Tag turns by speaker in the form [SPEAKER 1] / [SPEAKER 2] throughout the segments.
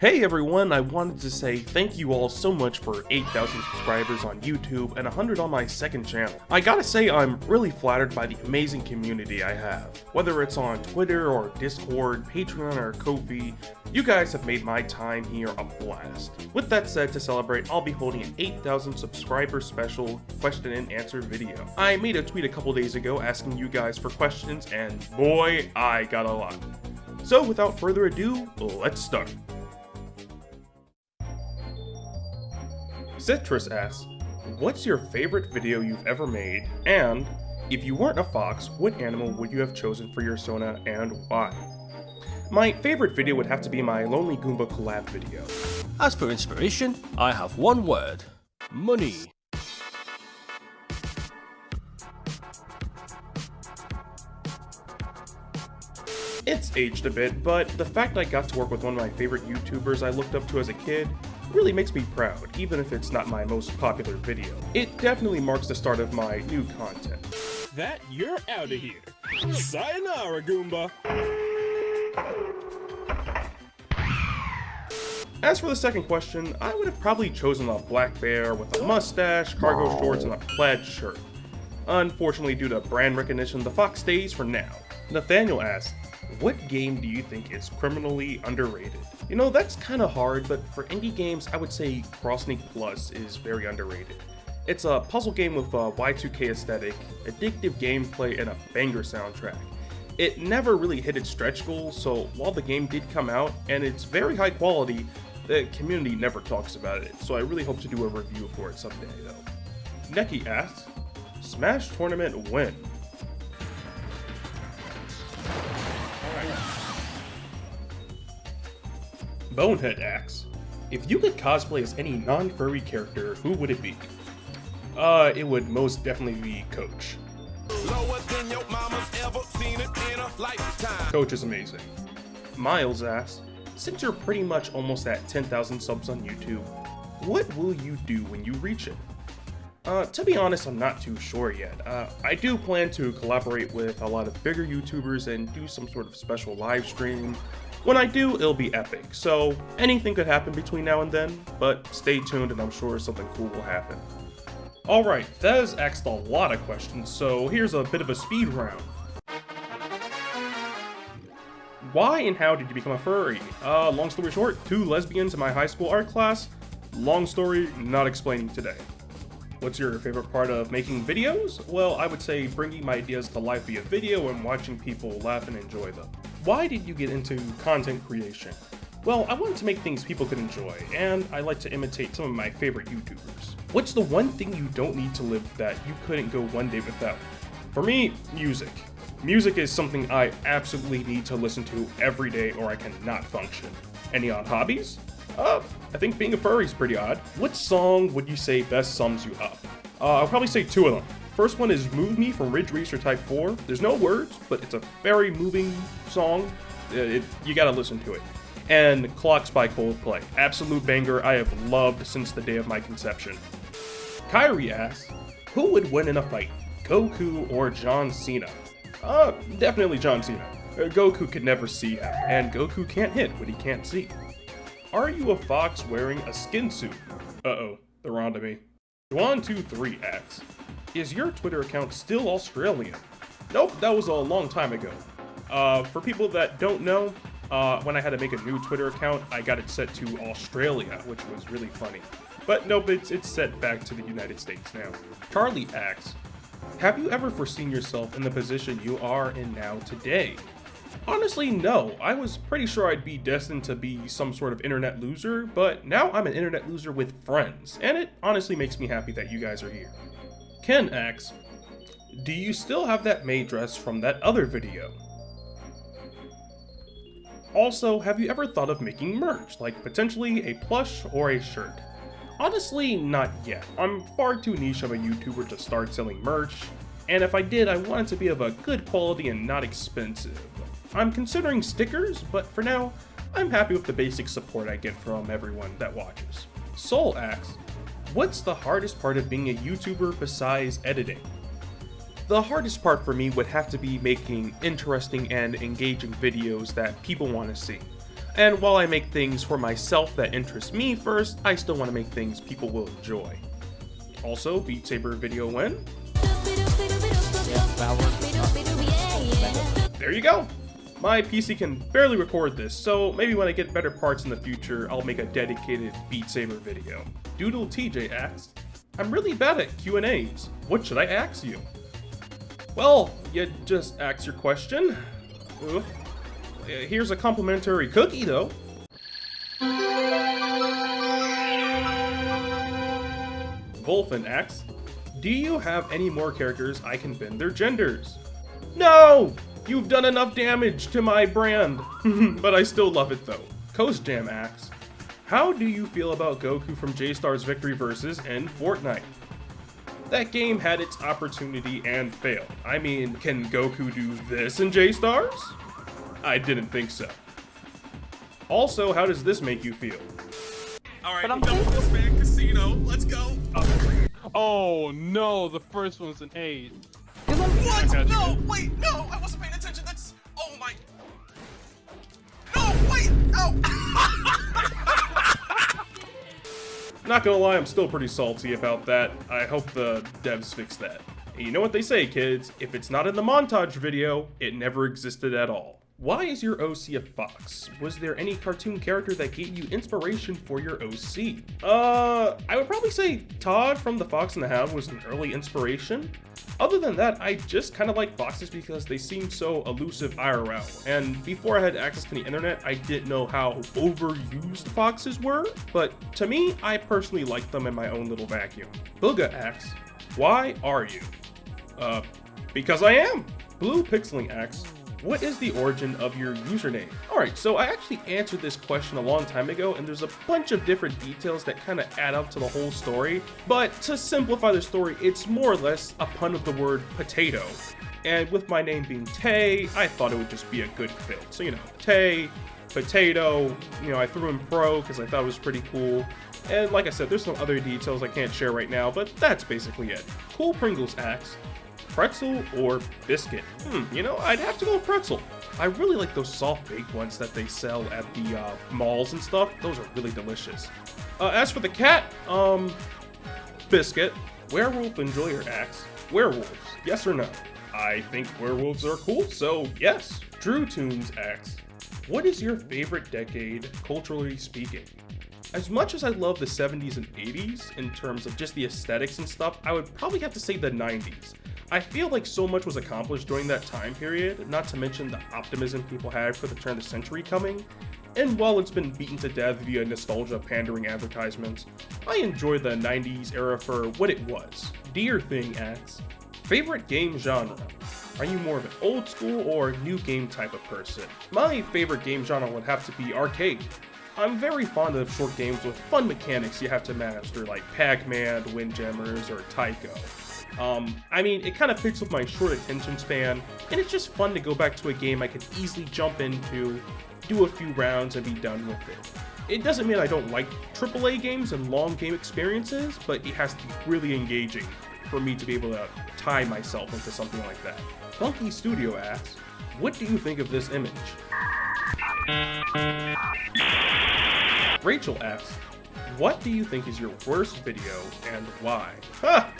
[SPEAKER 1] Hey everyone, I wanted to say thank you all so much for 8,000 subscribers on YouTube and 100 on my second channel. I gotta say I'm really flattered by the amazing community I have. Whether it's on Twitter or Discord, Patreon or Ko-fi, you guys have made my time here a blast. With that said, to celebrate, I'll be holding an 8,000 subscriber special question and answer video. I made a tweet a couple days ago asking you guys for questions and boy, I got a lot. So without further ado, let's start. Citrus asks, what's your favorite video you've ever made? And, if you weren't a fox, what animal would you have chosen for your Sona and why? My favorite video would have to be my Lonely Goomba collab video.
[SPEAKER 2] As for inspiration, I have one word. Money.
[SPEAKER 1] It's aged a bit, but the fact I got to work with one of my favorite YouTubers I looked up to as a kid really makes me proud, even if it's not my most popular video. It definitely marks the start of my new content.
[SPEAKER 3] That you're out of here. Sayonara, Goomba.
[SPEAKER 1] As for the second question, I would have probably chosen a black bear with a mustache, cargo shorts, and a plaid shirt. Unfortunately, due to brand recognition, the fox stays for now. Nathaniel asked, what game do you think is criminally underrated? You know, that's kind of hard, but for indie games, I would say CrossNik Plus is very underrated. It's a puzzle game with a Y2K aesthetic, addictive gameplay, and a banger soundtrack. It never really hit its stretch goal, so while the game did come out, and it's very high quality, the community never talks about it, so I really hope to do a review for it someday though. Neki asks, Smash Tournament win. Bonehead asks, if you could cosplay as any non-furry character, who would it be? Uh, it would most definitely be Coach. Coach is amazing. Miles asks, since you're pretty much almost at 10,000 subs on YouTube, what will you do when you reach it? Uh, to be honest, I'm not too sure yet. Uh, I do plan to collaborate with a lot of bigger YouTubers and do some sort of special live stream when I do, it'll be epic, so anything could happen between now and then, but stay tuned and I'm sure something cool will happen. Alright, Thez asked a lot of questions, so here's a bit of a speed round. Why and how did you become a furry? Uh, long story short, two lesbians in my high school art class. Long story, not explaining today. What's your favorite part of making videos? Well, I would say bringing my ideas to life via video and watching people laugh and enjoy them. Why did you get into content creation? Well, I wanted to make things people could enjoy, and I like to imitate some of my favorite YouTubers. What's the one thing you don't need to live that you couldn't go one day without? For me, music. Music is something I absolutely need to listen to every day or I cannot function. Any odd hobbies? Uh, I think being a furry is pretty odd. What song would you say best sums you up? Uh, I'll probably say two of them. First one is Move Me from Ridge Racer Type 4. There's no words, but it's a very moving song. It, it, you gotta listen to it. And Clocks by Coldplay. Absolute banger I have loved since the day of my conception. Kyrie asks, who would win in a fight, Goku or John Cena? Uh, definitely John Cena. Uh, Goku could never see him, and Goku can't hit what he can't see. Are you a fox wearing a skin suit? Uh-oh, they're on to me. Juan23 asks, is your Twitter account still Australian? Nope, that was a long time ago. Uh, for people that don't know, uh, when I had to make a new Twitter account, I got it set to Australia, which was really funny. But nope, it's, it's set back to the United States now. Charlie asks, have you ever foreseen yourself in the position you are in now today? Honestly, no. I was pretty sure I'd be destined to be some sort of internet loser, but now I'm an internet loser with friends, and it honestly makes me happy that you guys are here. Ken asks, do you still have that maid dress from that other video? Also, have you ever thought of making merch, like potentially a plush or a shirt? Honestly, not yet. I'm far too niche of a YouTuber to start selling merch, and if I did, I want it to be of a good quality and not expensive. I'm considering stickers, but for now, I'm happy with the basic support I get from everyone that watches. Soul asks, What's the hardest part of being a YouTuber besides editing? The hardest part for me would have to be making interesting and engaging videos that people want to see. And while I make things for myself that interest me first, I still want to make things people will enjoy. Also, Beat Saber video win. There you go! My PC can barely record this, so maybe when I get better parts in the future, I'll make a dedicated Beat Saber video. Doodle TJ asks, I'm really bad at Q&As. What should I ask you? Well, you just ask your question. Ugh. Here's a complimentary cookie, though. Wolfen asks, Do you have any more characters I can bend their genders? No! You've done enough damage to my brand, but I still love it though. Coast Jam asks, How do you feel about Goku from J-Star's Victory Versus in Fortnite? That game had its opportunity and failed. I mean, can Goku do this in J-Stars? I didn't think so. Also, how does this make you feel?
[SPEAKER 4] Alright, I'm double this man, casino, let's go!
[SPEAKER 5] Oh no, the first one's an eight.
[SPEAKER 4] What? No, wait, no, I wasn't No!
[SPEAKER 1] Not gonna lie, I'm still pretty salty about that. I hope the devs fix that. And you know what they say, kids? If it's not in the montage video, it never existed at all. Why is your OC a fox? Was there any cartoon character that gave you inspiration for your OC? Uh, I would probably say Todd from The Fox and the Hound was an early inspiration. Other than that, I just kind of like foxes because they seem so elusive IRL. And before I had access to the internet, I didn't know how overused foxes were. But to me, I personally like them in my own little vacuum. Booga asks, why are you? Uh, because I am. Blue Pixeling asks, what is the origin of your username? Alright, so I actually answered this question a long time ago, and there's a bunch of different details that kind of add up to the whole story. But to simplify the story, it's more or less a pun of the word potato. And with my name being Tay, I thought it would just be a good fit. So, you know, Tay, potato, you know, I threw in pro because I thought it was pretty cool. And like I said, there's some other details I can't share right now, but that's basically it. Cool Pringles asks, pretzel or biscuit? Hmm, you know, I'd have to go with pretzel. I really like those soft baked ones that they sell at the uh, malls and stuff. Those are really delicious. Uh, as for the cat, um, biscuit. Werewolf Enjoyer asks, werewolves, yes or no? I think werewolves are cool, so yes. Drew Tunes asks, what is your favorite decade, culturally speaking? As much as I love the 70s and 80s in terms of just the aesthetics and stuff, I would probably have to say the 90s. I feel like so much was accomplished during that time period, not to mention the optimism people had for the turn of the century coming. And while it's been beaten to death via nostalgia pandering advertisements, I enjoy the 90s era for what it was. Dear Thing asks, Favorite game genre? Are you more of an old school or new game type of person? My favorite game genre would have to be arcade. I'm very fond of short games with fun mechanics you have to master like Pac-Man, Windjammers, or Tycho. Um, I mean, it kind of fits with my short attention span, and it's just fun to go back to a game I can easily jump into, do a few rounds, and be done with it. It doesn't mean I don't like AAA games and long game experiences, but it has to be really engaging for me to be able to tie myself into something like that. Funky Studio asks, what do you think of this image? Rachel asks, what do you think is your worst video and why? Ha!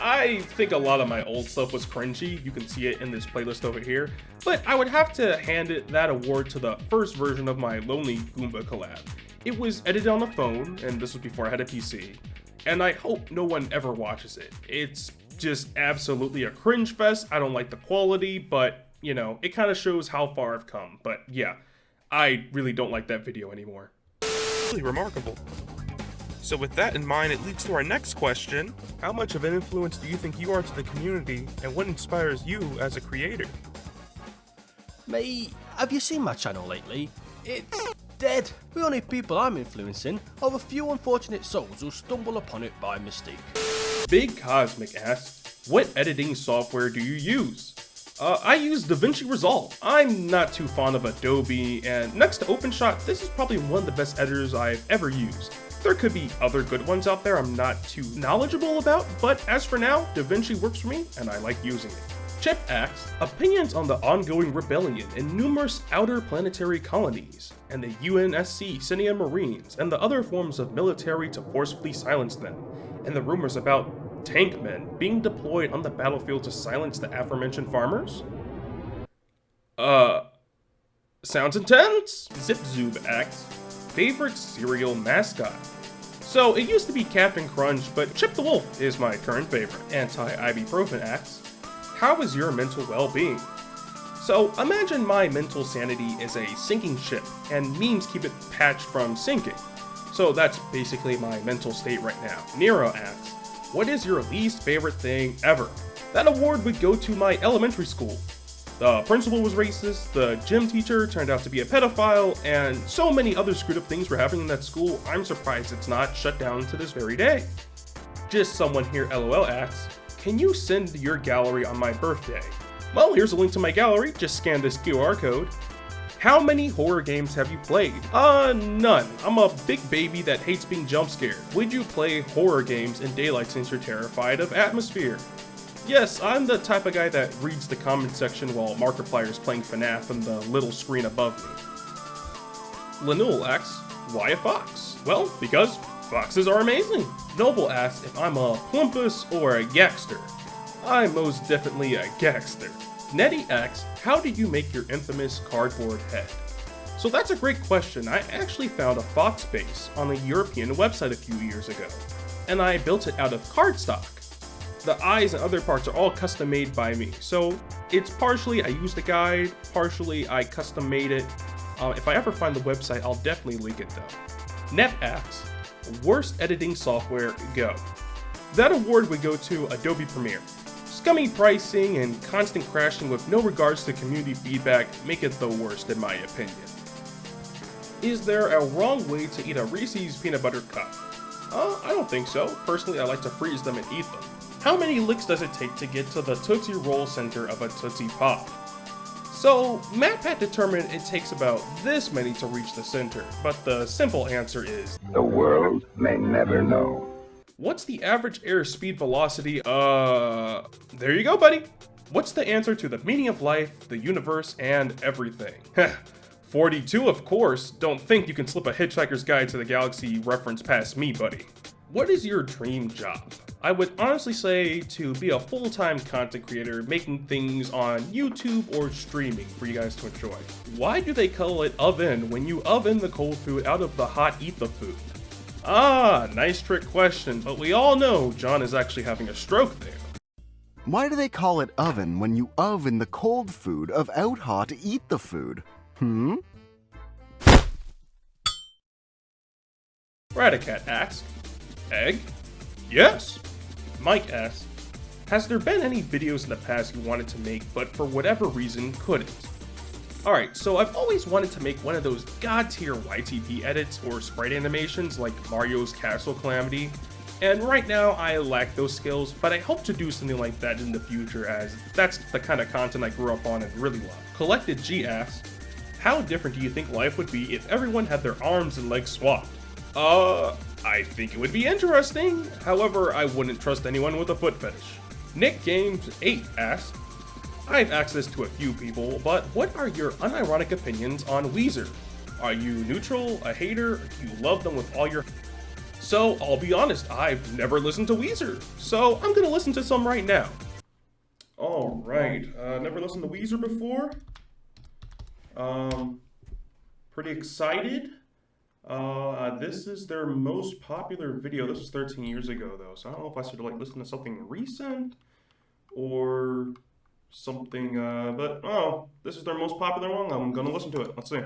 [SPEAKER 1] I think a lot of my old stuff was cringy, you can see it in this playlist over here, but I would have to hand it that award to the first version of my Lonely Goomba collab. It was edited on the phone, and this was before I had a PC, and I hope no one ever watches it. It's just absolutely a cringe fest, I don't like the quality, but, you know, it kind of shows how far I've come, but yeah, I really don't like that video anymore. Really remarkable. So with that in mind, it leads to our next question. How much of an influence do you think you are to the community, and what inspires you as a creator?
[SPEAKER 2] Mate, have you seen my channel lately? It's dead. The only people I'm influencing are a few unfortunate souls who stumble upon it by mistake.
[SPEAKER 1] Big Cosmic asks, what editing software do you use? Uh, I use DaVinci Resolve. I'm not too fond of Adobe, and next to OpenShot, this is probably one of the best editors I've ever used. There could be other good ones out there I'm not too knowledgeable about, but as for now, DaVinci works for me and I like using it. Chip asks, opinions on the ongoing rebellion in numerous outer planetary colonies, and the UNSC Senior Marines, and the other forms of military to forcefully silence them, and the rumors about tank men being deployed on the battlefield to silence the aforementioned farmers? Uh, sounds intense! Zip Zipzoob asks, favorite cereal mascot? So, it used to be Captain Crunch, but Chip the Wolf is my current favorite. Anti-ibuprofen asks, how is your mental well-being? So imagine my mental sanity is a sinking ship, and memes keep it patched from sinking. So that's basically my mental state right now. Nero asks, what is your least favorite thing ever? That award would go to my elementary school. The principal was racist, the gym teacher turned out to be a pedophile, and so many other screwed up things were happening in that school, I'm surprised it's not shut down to this very day. Just someone here LOL asks, can you send your gallery on my birthday? Well, here's a link to my gallery, just scan this QR code. How many horror games have you played? Uh, none. I'm a big baby that hates being jump scared. Would you play horror games in daylight since you're terrified of atmosphere? Yes, I'm the type of guy that reads the comment section while Markiplier is playing FNAF on the little screen above me. Lenul asks, why a fox? Well, because foxes are amazing. Noble asks if I'm a plumpus or a gangster. I'm most definitely a gangster. Nettie asks, how did you make your infamous cardboard head? So that's a great question. I actually found a fox base on a European website a few years ago, and I built it out of cardstock. The eyes and other parts are all custom made by me, so it's partially I used a guide, partially I custom made it. Uh, if I ever find the website, I'll definitely link it though. Nep asks, worst editing software, go. That award would go to Adobe Premiere. Scummy pricing and constant crashing with no regards to community feedback make it the worst in my opinion. Is there a wrong way to eat a Reese's peanut butter cup? Uh, I don't think so. Personally, I like to freeze them and eat them. How many licks does it take to get to the Tootsie Roll center of a Tootsie Pop? So, MatPat determined it takes about this many to reach the center, but the simple answer is...
[SPEAKER 6] The world may never know.
[SPEAKER 1] What's the average airspeed velocity? Uh, there you go, buddy. What's the answer to the meaning of life, the universe, and everything? 42, of course. Don't think you can slip a Hitchhiker's Guide to the Galaxy reference past me, buddy. What is your dream job? I would honestly say to be a full-time content creator making things on YouTube or streaming for you guys to enjoy. Why do they call it oven when you oven the cold food out of the hot eat the food? Ah, nice trick question, but we all know John is actually having a stroke there.
[SPEAKER 7] Why do they call it oven when you oven the cold food of out hot eat the food? Hmm?
[SPEAKER 1] Radicat asks, Egg? Yes. Mike asks, has there been any videos in the past you wanted to make but for whatever reason couldn't? Alright, so I've always wanted to make one of those god tier YTP edits or sprite animations like Mario's Castle Calamity, and right now I lack those skills, but I hope to do something like that in the future as that's the kind of content I grew up on and really love. Collected G asks, how different do you think life would be if everyone had their arms and legs swapped? Uh, I think it would be interesting. However, I wouldn't trust anyone with a foot fetish. Nick Games 8 asks, I have access to a few people, but what are your unironic opinions on Weezer? Are you neutral, a hater, do you love them with all your... So, I'll be honest, I've never listened to Weezer, so I'm gonna listen to some right now. Alright, uh, never listened to Weezer before? Um, pretty excited? Uh, this is their most popular video. This was 13 years ago, though, so I don't know if I should like listen to something recent or something. Uh, but oh, this is their most popular one. I'm gonna listen to it. Let's see.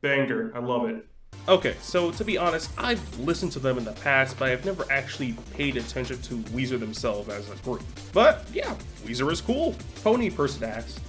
[SPEAKER 1] Banger. I love it. Okay, so to be honest, I've listened to them in the past, but I've never actually paid attention to Weezer themselves as a group. But yeah, Weezer is cool. Pony Person asks,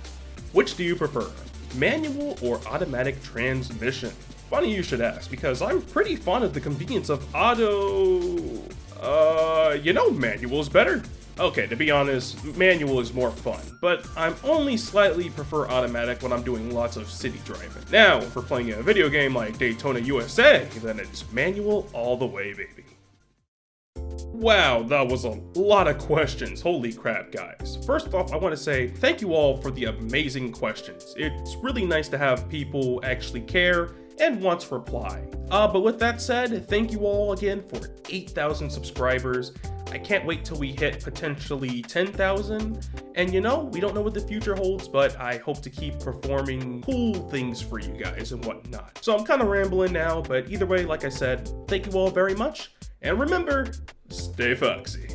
[SPEAKER 1] which do you prefer, manual or automatic transmission? Funny you should ask, because I'm pretty fond of the convenience of auto... Uh, you know manual is better. Okay, to be honest, manual is more fun, but I'm only slightly prefer automatic when I'm doing lots of city driving. Now, if we're playing a video game like Daytona USA, then it's manual all the way, baby. Wow, that was a lot of questions. Holy crap, guys. First off, I want to say thank you all for the amazing questions. It's really nice to have people actually care and want to reply. Uh, but with that said, thank you all again for 8,000 subscribers. I can't wait till we hit potentially 10,000. And you know, we don't know what the future holds, but I hope to keep performing cool things for you guys and whatnot. So I'm kind of rambling now, but either way, like I said, thank you all very much. And remember, stay foxy.